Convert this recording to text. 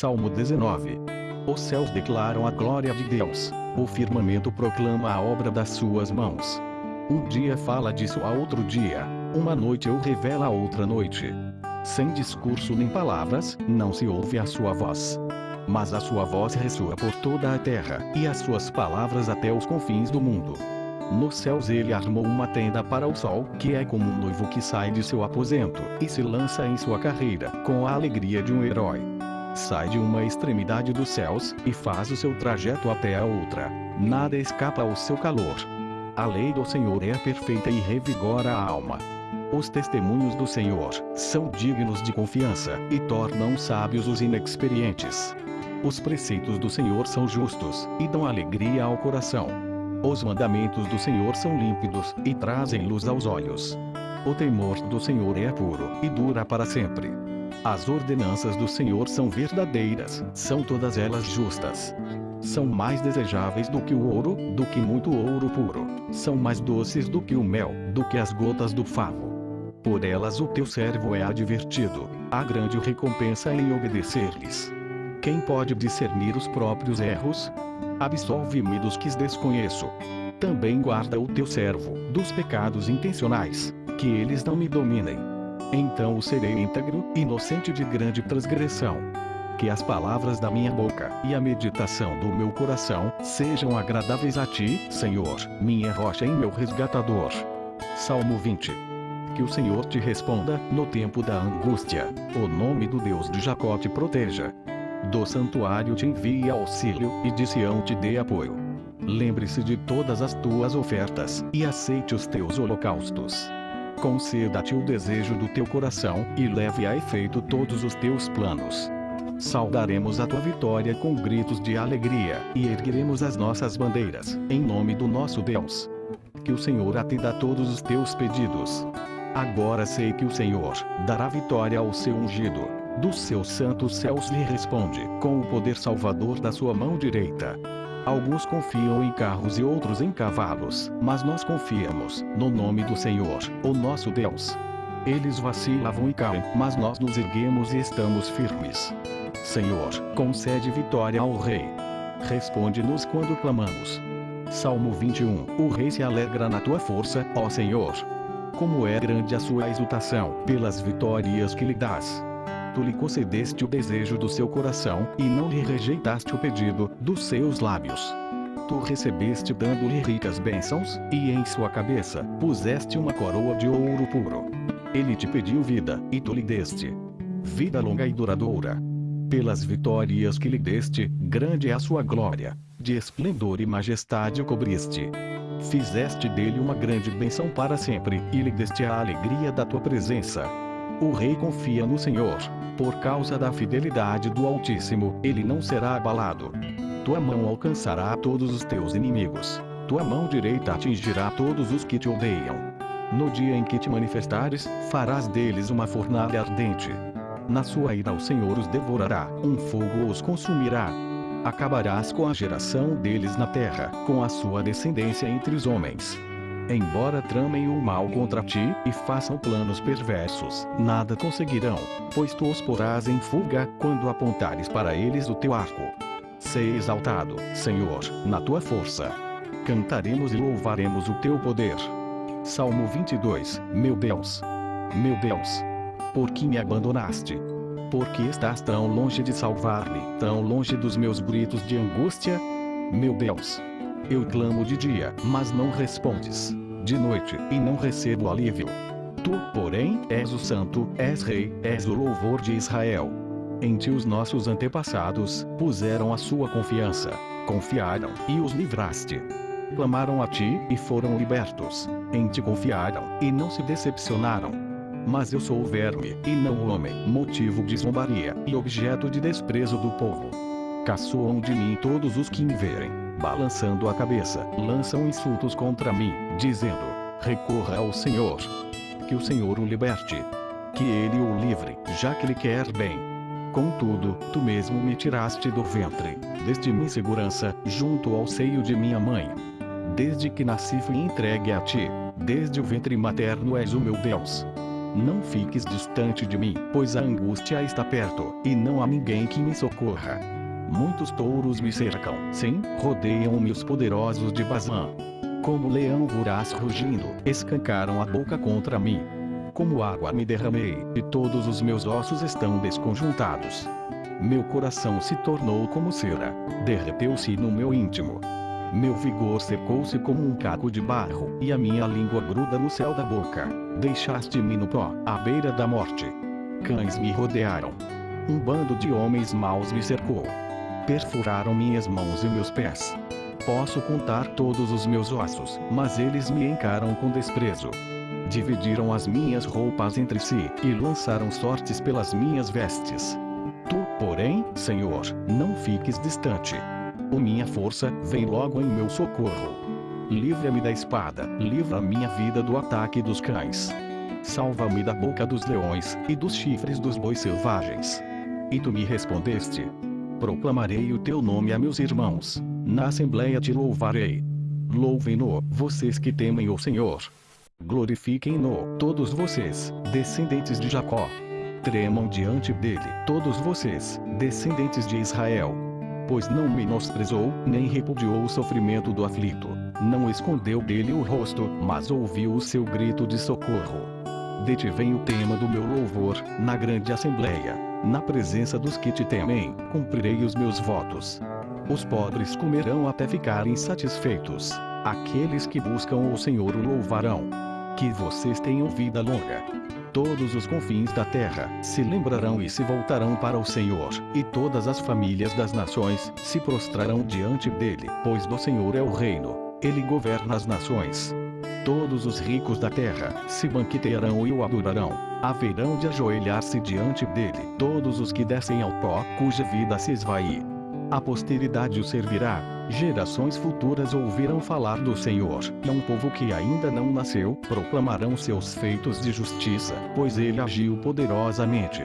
Salmo 19. Os céus declaram a glória de Deus, o firmamento proclama a obra das suas mãos. Um dia fala disso a outro dia, uma noite o revela a outra noite. Sem discurso nem palavras, não se ouve a sua voz. Mas a sua voz ressoa por toda a terra, e as suas palavras até os confins do mundo. Nos céus ele armou uma tenda para o sol, que é como um noivo que sai de seu aposento, e se lança em sua carreira, com a alegria de um herói. Sai de uma extremidade dos céus, e faz o seu trajeto até a outra. Nada escapa ao seu calor. A lei do Senhor é perfeita e revigora a alma. Os testemunhos do Senhor são dignos de confiança, e tornam sábios os inexperientes. Os preceitos do Senhor são justos, e dão alegria ao coração. Os mandamentos do Senhor são límpidos, e trazem luz aos olhos. O temor do Senhor é puro, e dura para sempre. As ordenanças do Senhor são verdadeiras, são todas elas justas. São mais desejáveis do que o ouro, do que muito ouro puro. São mais doces do que o mel, do que as gotas do favo. Por elas o teu servo é advertido. Há grande recompensa em obedecer-lhes. Quem pode discernir os próprios erros? Absolve-me dos que desconheço. Também guarda o teu servo, dos pecados intencionais, que eles não me dominem. Então o serei íntegro, inocente de grande transgressão. Que as palavras da minha boca e a meditação do meu coração sejam agradáveis a ti, Senhor, minha rocha e meu resgatador. Salmo 20 que o Senhor te responda, no tempo da angústia. O nome do Deus de Jacó te proteja. Do santuário te envie auxílio, e de Sião te dê apoio. Lembre-se de todas as tuas ofertas, e aceite os teus holocaustos. Conceda-te o desejo do teu coração, e leve a efeito todos os teus planos. Saudaremos a tua vitória com gritos de alegria, e ergueremos as nossas bandeiras, em nome do nosso Deus. Que o Senhor atenda a todos os teus pedidos. Agora sei que o Senhor dará vitória ao seu ungido dos seus santos céus lhe responde, com o poder salvador da sua mão direita. Alguns confiam em carros e outros em cavalos, mas nós confiamos no nome do Senhor, o nosso Deus. Eles vacilavam e caem, mas nós nos erguemos e estamos firmes. Senhor, concede vitória ao Rei. Responde-nos quando clamamos. Salmo 21 O Rei se alegra na tua força, ó Senhor. Como é grande a sua exultação, pelas vitórias que lhe dás tu lhe concedeste o desejo do seu coração, e não lhe rejeitaste o pedido dos seus lábios. Tu recebeste dando-lhe ricas bênçãos, e em sua cabeça puseste uma coroa de ouro puro. Ele te pediu vida, e tu lhe deste. Vida longa e duradoura. Pelas vitórias que lhe deste, grande é a sua glória. De esplendor e majestade o cobriste. Fizeste dele uma grande bênção para sempre, e lhe deste a alegria da tua presença. O rei confia no Senhor. Por causa da fidelidade do Altíssimo, ele não será abalado. Tua mão alcançará todos os teus inimigos. Tua mão direita atingirá todos os que te odeiam. No dia em que te manifestares, farás deles uma fornalha ardente. Na sua ira o Senhor os devorará, um fogo os consumirá. Acabarás com a geração deles na terra, com a sua descendência entre os homens. Embora tramem o mal contra ti, e façam planos perversos, nada conseguirão, pois tu os porás em fuga, quando apontares para eles o teu arco. Sei exaltado, Senhor, na tua força. Cantaremos e louvaremos o teu poder. Salmo 22 Meu Deus! Meu Deus! Por que me abandonaste? Por que estás tão longe de salvar-me, tão longe dos meus gritos de angústia? Meu Deus! Eu clamo de dia, mas não respondes. De noite, e não recebo alívio. Tu, porém, és o santo, és rei, és o louvor de Israel. Em ti os nossos antepassados puseram a sua confiança. Confiaram, e os livraste. Clamaram a ti, e foram libertos. Em ti confiaram, e não se decepcionaram. Mas eu sou o verme, e não o homem, motivo de zombaria, e objeto de desprezo do povo. Caçoam de mim todos os que me verem balançando a cabeça, lançam insultos contra mim, dizendo: Recorra ao Senhor. Que o Senhor o liberte. Que ele o livre, já que lhe quer bem. Contudo, tu mesmo me tiraste do ventre, desde minha segurança, junto ao seio de minha mãe. Desde que nasci fui entregue a ti, desde o ventre materno és o meu Deus. Não fiques distante de mim, pois a angústia está perto, e não há ninguém que me socorra. Muitos touros me cercam, sim, rodeiam-me os poderosos de Bazã. Como leão voraz rugindo, escancaram a boca contra mim. Como água me derramei, e todos os meus ossos estão desconjuntados. Meu coração se tornou como cera, derreteu-se no meu íntimo. Meu vigor secou-se como um caco de barro, e a minha língua gruda no céu da boca. Deixaste-me no pó, à beira da morte. Cães me rodearam. Um bando de homens maus me cercou. Perfuraram minhas mãos e meus pés. Posso contar todos os meus ossos, mas eles me encaram com desprezo. Dividiram as minhas roupas entre si, e lançaram sortes pelas minhas vestes. Tu, porém, Senhor, não fiques distante. O minha força vem logo em meu socorro. Livra-me da espada, livra minha vida do ataque dos cães. Salva-me da boca dos leões, e dos chifres dos bois selvagens. E tu me respondeste. Proclamarei o teu nome a meus irmãos. Na assembleia te louvarei. Louvem-no, vocês que temem o Senhor. Glorifiquem-no, todos vocês, descendentes de Jacó. Tremam diante dele, todos vocês, descendentes de Israel. Pois não menosprezou, nem repudiou o sofrimento do aflito. Não escondeu dele o rosto, mas ouviu o seu grito de socorro. De ti vem o tema do meu louvor, na grande assembleia. Na presença dos que te temem, cumprirei os meus votos. Os pobres comerão até ficarem satisfeitos. Aqueles que buscam o Senhor o louvarão. Que vocês tenham vida longa. Todos os confins da terra se lembrarão e se voltarão para o Senhor, e todas as famílias das nações se prostrarão diante dele, pois do Senhor é o reino, ele governa as nações. Todos os ricos da terra se banquetearão e o adorarão, haverão de ajoelhar-se diante dele todos os que descem ao pó, cuja vida se esvai. A posteridade o servirá, gerações futuras ouvirão falar do Senhor, e um povo que ainda não nasceu, proclamarão seus feitos de justiça, pois ele agiu poderosamente.